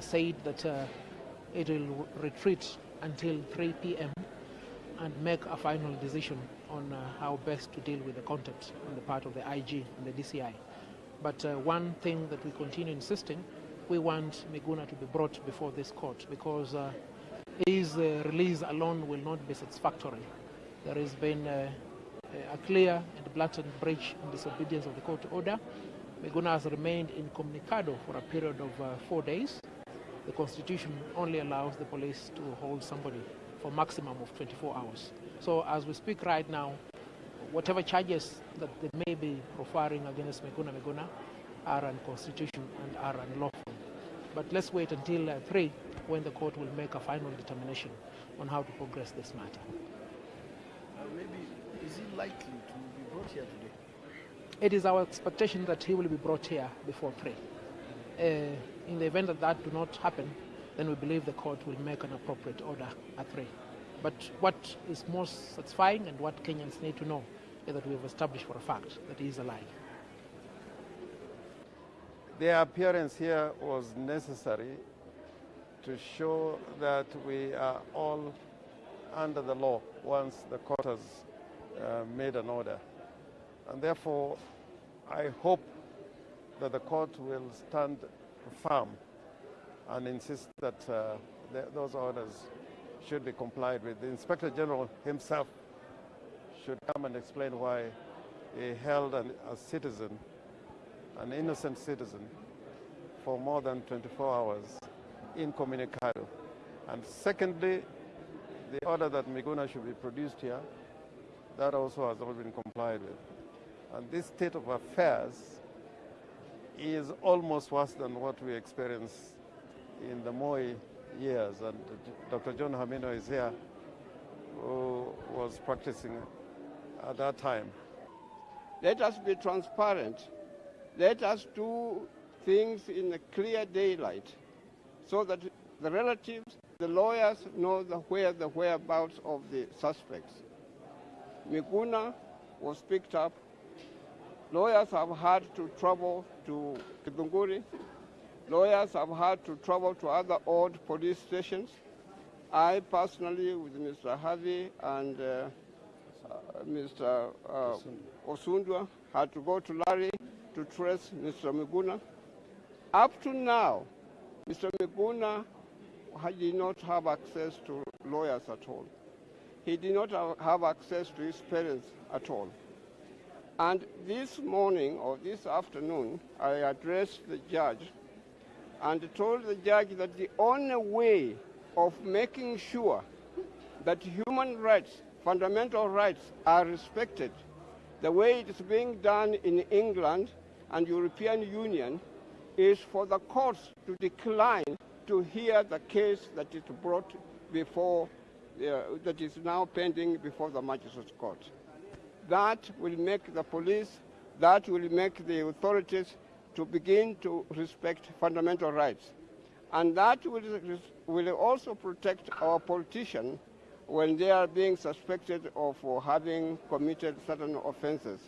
said that uh, it will retreat until 3 p.m. and make a final decision on uh, how best to deal with the content on the part of the IG and the DCI. But uh, one thing that we continue insisting, we want Miguna to be brought before this court because uh, his uh, release alone will not be satisfactory. There has been uh, a clear and blatant breach and disobedience of the court order. Miguna has remained incommunicado for a period of uh, four days. The constitution only allows the police to hold somebody for a maximum of 24 hours. So as we speak right now, whatever charges that they may be profiling against Miguna Miguna are unconstitutional and are unlawful. But let's wait until uh, 3 when the court will make a final determination on how to progress this matter. Uh, maybe, is he likely to be brought here today? It is our expectation that he will be brought here before 3. Uh, in the event that that do not happen, then we believe the court will make an appropriate order at 3. But what is most satisfying and what Kenyans need to know is that we have established for a fact that he is alive. Their appearance here was necessary to show that we are all under the law once the court has uh, made an order. And therefore, I hope that the court will stand firm and insist that uh, the, those orders should be complied with. The Inspector General himself should come and explain why he held an, a citizen, an innocent citizen, for more than 24 hours incommunicado. And secondly, the order that Miguna should be produced here, that also has all been complied with. And this state of affairs is almost worse than what we experienced in the Moi years. And Dr. John Khaminwa is here, who was practicing at that time. Let us be transparent. Let us do things in a clear daylight so that the relatives, the lawyers know the where the whereabouts of the suspects. Miguna was picked up. Lawyers have had to travel to Githunguri. Lawyers have had to travel to other old police stations. I personally, with Mr. Havi and uh, uh, Mr. Uh, Osundwa, had to go to Lari to trace Mr. Miguna. Up to now, Mr. Miguna did not have access to lawyers at all. He did not have access to his parents at all. And this morning or this afternoon, I addressed the judge and told the judge that the only way of making sure that human rights, fundamental rights, are respected, the way it is being done in England and European Union, is for the courts to decline to hear the case that is brought before, uh, that is now pending before the magistrate court. That will make the police, that will make the authorities to begin to respect fundamental rights. And that will, will also protect our politicians when they are being suspected of having committed certain offenses.